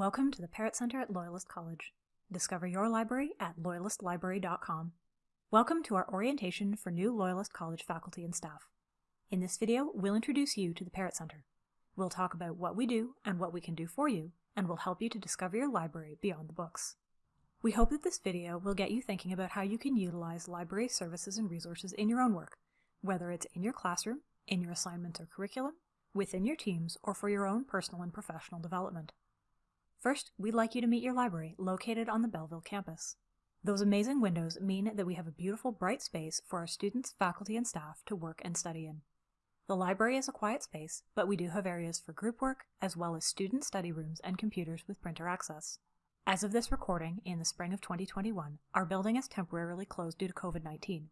Welcome to the Parrott Center at Loyalist College. Discover your library at loyalistlibrary.com. Welcome to our orientation for new Loyalist College faculty and staff. In this video, we'll introduce you to the Parrott Center. We'll talk about what we do and what we can do for you, and we'll help you to discover your library beyond the books. We hope that this video will get you thinking about how you can utilize library services and resources in your own work, whether it's in your classroom, in your assignments or curriculum, within your teams, or for your own personal and professional development. First, we'd like you to meet your library, located on the Belleville campus. Those amazing windows mean that we have a beautiful, bright space for our students, faculty, and staff to work and study in. The library is a quiet space, but we do have areas for group work, as well as student study rooms and computers with printer access. As of this recording, in the spring of 2021, our building is temporarily closed due to COVID-19.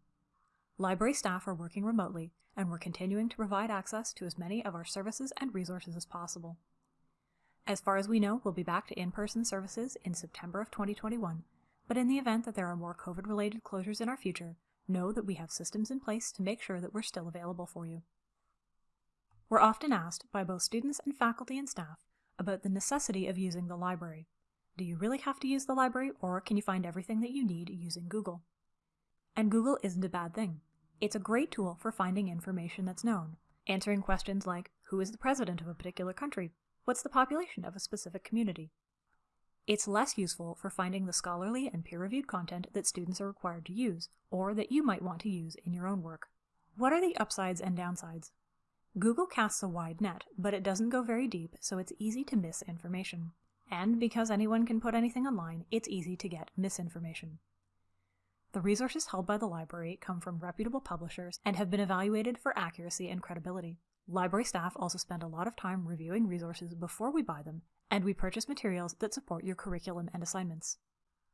Library staff are working remotely, and we're continuing to provide access to as many of our services and resources as possible. As far as we know, we'll be back to in-person services in September of 2021, but in the event that there are more COVID-related closures in our future, know that we have systems in place to make sure that we're still available for you. We're often asked by both students and faculty and staff about the necessity of using the library. Do you really have to use the library, or can you find everything that you need using Google? And Google isn't a bad thing. It's a great tool for finding information that's known, answering questions like, who is the president of a particular country? What's the population of a specific community? It's less useful for finding the scholarly and peer-reviewed content that students are required to use, or that you might want to use in your own work. What are the upsides and downsides? Google casts a wide net, but it doesn't go very deep, so it's easy to miss information. And because anyone can put anything online, it's easy to get misinformation. The resources held by the library come from reputable publishers and have been evaluated for accuracy and credibility. Library staff also spend a lot of time reviewing resources before we buy them, and we purchase materials that support your curriculum and assignments.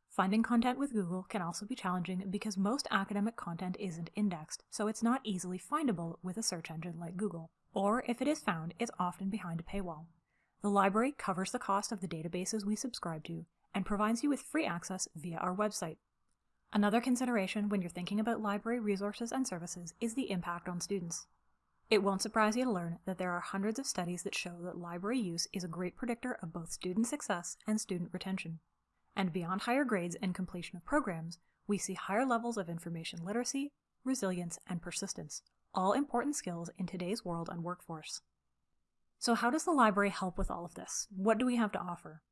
Finding content with Google can also be challenging because most academic content isn't indexed, so it's not easily findable with a search engine like Google. Or if it is found, it's often behind a paywall. The library covers the cost of the databases we subscribe to and provides you with free access via our website. Another consideration when you're thinking about library resources and services is the impact on students. It won't surprise you to learn that there are hundreds of studies that show that library use is a great predictor of both student success and student retention. And beyond higher grades and completion of programs, we see higher levels of information literacy, resilience, and persistence, all important skills in today's world and workforce. So how does the library help with all of this? What do we have to offer?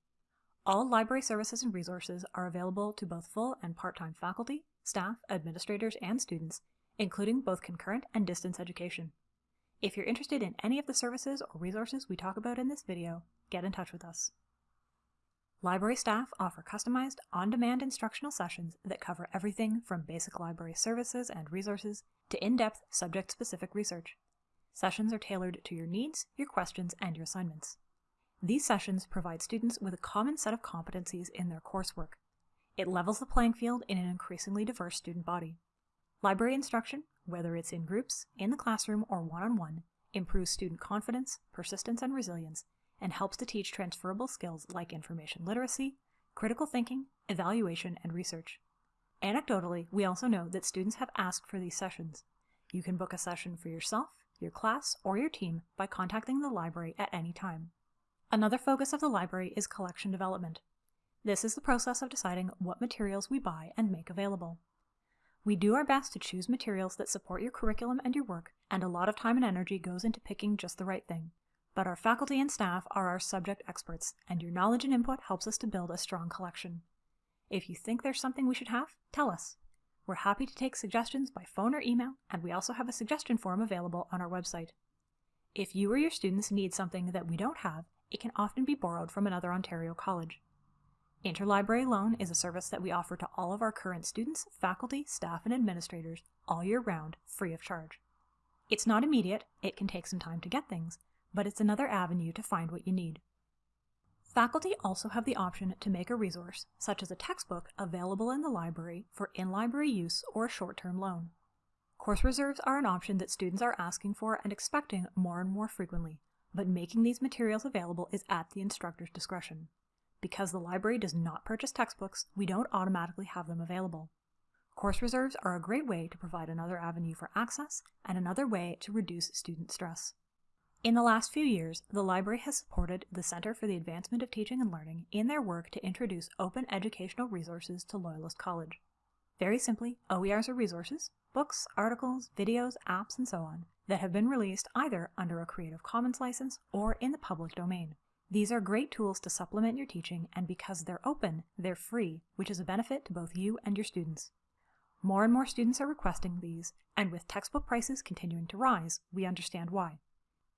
All library services and resources are available to both full and part-time faculty, staff, administrators, and students, including both concurrent and distance education. If you're interested in any of the services or resources we talk about in this video, get in touch with us. Library staff offer customized, on-demand instructional sessions that cover everything from basic library services and resources to in-depth subject-specific research. Sessions are tailored to your needs, your questions, and your assignments. These sessions provide students with a common set of competencies in their coursework. It levels the playing field in an increasingly diverse student body. Library instruction, whether it's in groups, in the classroom, or one-on-one, -on -one, improves student confidence, persistence, and resilience, and helps to teach transferable skills like information literacy, critical thinking, evaluation, and research. Anecdotally, we also know that students have asked for these sessions. You can book a session for yourself, your class, or your team by contacting the library at any time. Another focus of the library is collection development. This is the process of deciding what materials we buy and make available. We do our best to choose materials that support your curriculum and your work, and a lot of time and energy goes into picking just the right thing. But our faculty and staff are our subject experts, and your knowledge and input helps us to build a strong collection. If you think there's something we should have, tell us. We're happy to take suggestions by phone or email, and we also have a suggestion form available on our website. If you or your students need something that we don't have, it can often be borrowed from another Ontario college. Interlibrary Loan is a service that we offer to all of our current students, faculty, staff, and administrators all year round, free of charge. It's not immediate, it can take some time to get things, but it's another avenue to find what you need. Faculty also have the option to make a resource, such as a textbook, available in the library for in-library use or a short-term loan. Course reserves are an option that students are asking for and expecting more and more frequently, but making these materials available is at the instructor's discretion. Because the library does not purchase textbooks, we don't automatically have them available. Course reserves are a great way to provide another avenue for access and another way to reduce student stress. In the last few years, the library has supported the Center for the Advancement of Teaching and Learning in their work to introduce open educational resources to Loyalist College. Very simply, OERs are resources, books, articles, videos, apps, and so on, that have been released either under a Creative Commons license or in the public domain. These are great tools to supplement your teaching, and because they're open, they're free, which is a benefit to both you and your students. More and more students are requesting these, and with textbook prices continuing to rise, we understand why.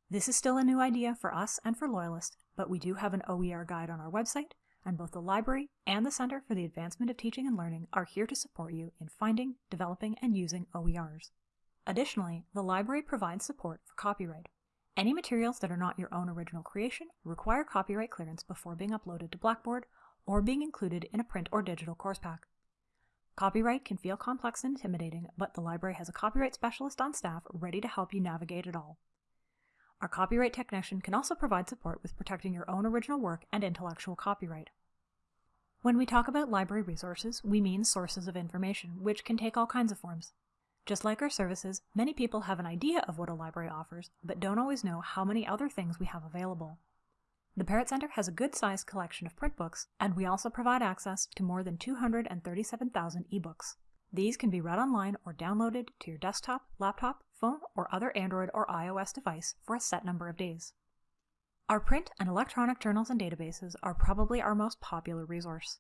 This is still a new idea for us and for Loyalist, but we do have an OER guide on our website, and both the library and the Center for the Advancement of Teaching and Learning are here to support you in finding, developing, and using OERs. Additionally, the library provides support for copyright. Any materials that are not your own original creation require copyright clearance before being uploaded to Blackboard or being included in a print or digital course pack. Copyright can feel complex and intimidating, but the library has a copyright specialist on staff ready to help you navigate it all. Our copyright technician can also provide support with protecting your own original work and intellectual copyright. When we talk about library resources, we mean sources of information, which can take all kinds of forms. Just like our services, many people have an idea of what a library offers, but don't always know how many other things we have available. The Parrott Center has a good-sized collection of print books, and we also provide access to more than 237,000 ebooks. These can be read online or downloaded to your desktop, laptop, phone, or other Android or iOS device for a set number of days. Our print and electronic journals and databases are probably our most popular resource.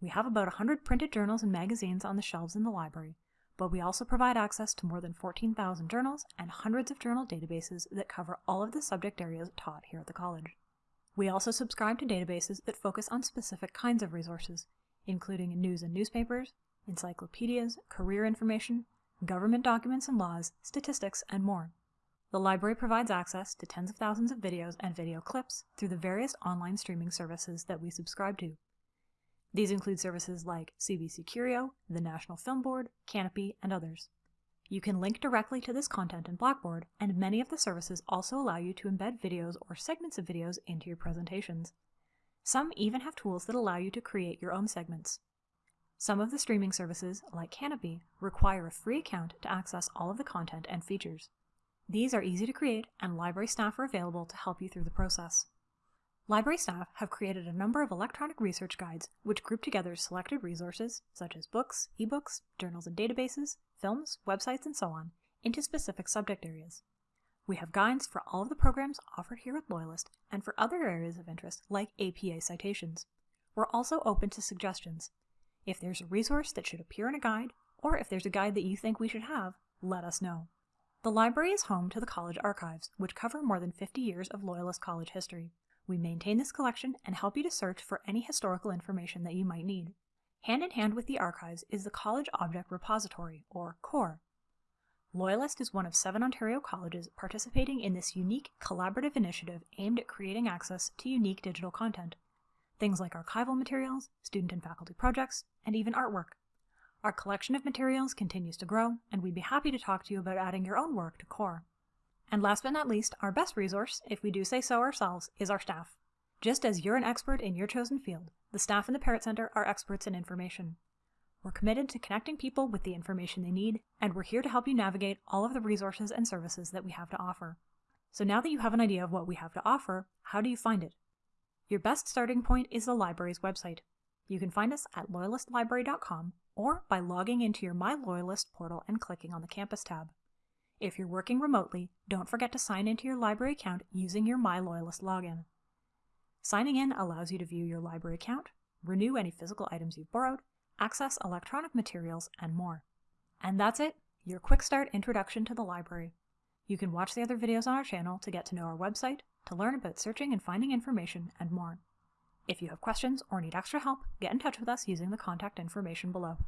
We have about 100 printed journals and magazines on the shelves in the library, but we also provide access to more than 14,000 journals and hundreds of journal databases that cover all of the subject areas taught here at the college. We also subscribe to databases that focus on specific kinds of resources, including news and newspapers, encyclopedias, career information, government documents and laws, statistics, and more. The library provides access to tens of thousands of videos and video clips through the various online streaming services that we subscribe to. These include services like CBC Curio, the National Film Board, Kanopy, and others. You can link directly to this content in Blackboard, and many of the services also allow you to embed videos or segments of videos into your presentations. Some even have tools that allow you to create your own segments. Some of the streaming services, like Kanopy, require a free account to access all of the content and features. These are easy to create, and library staff are available to help you through the process. Library staff have created a number of electronic research guides which group together selected resources, such as books, ebooks, journals and databases, films, websites, and so on, into specific subject areas. We have guides for all of the programs offered here at Loyalist and for other areas of interest like APA citations. We're also open to suggestions, if there's a resource that should appear in a guide, or if there's a guide that you think we should have, let us know. The library is home to the college archives, which cover more than 50 years of Loyalist College history. We maintain this collection and help you to search for any historical information that you might need. Hand in hand with the archives is the College Object Repository, or CORE. Loyalist is one of seven Ontario colleges participating in this unique collaborative initiative aimed at creating access to unique digital content things like archival materials, student and faculty projects, and even artwork. Our collection of materials continues to grow, and we'd be happy to talk to you about adding your own work to CORE. And last but not least, our best resource, if we do say so ourselves, is our staff. Just as you're an expert in your chosen field, the staff in the Parrott Center are experts in information. We're committed to connecting people with the information they need, and we're here to help you navigate all of the resources and services that we have to offer. So now that you have an idea of what we have to offer, how do you find it? Your best starting point is the library's website. You can find us at loyalistlibrary.com or by logging into your My Loyalist portal and clicking on the Campus tab. If you're working remotely, don't forget to sign into your library account using your My Loyalist login. Signing in allows you to view your library account, renew any physical items you've borrowed, access electronic materials, and more. And that's it, your quick start introduction to the library. You can watch the other videos on our channel to get to know our website, to learn about searching and finding information, and more. If you have questions or need extra help, get in touch with us using the contact information below.